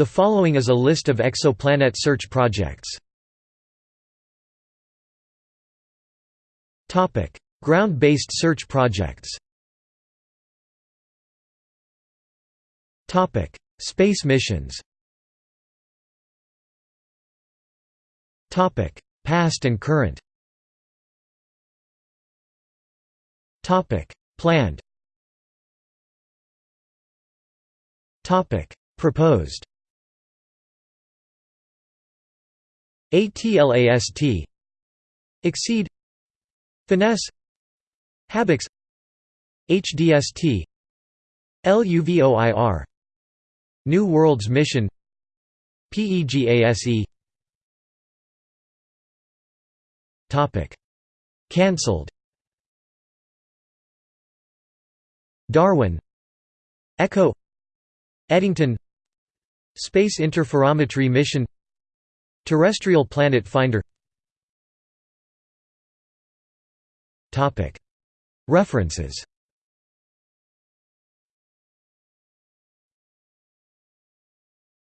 The following is a list of exoplanet search projects. Ground-based search projects. Topic: Space missions. Topic: Past and current. Topic: Planned. Topic: Proposed ATLAST EXCEDE Finesse HabEx HDST LUVOIR New Worlds Mission PEGASE Topic. Cancelled. Darwin. Echo. Eddington. Space Interferometry Mission Terrestrial Planet Finder. References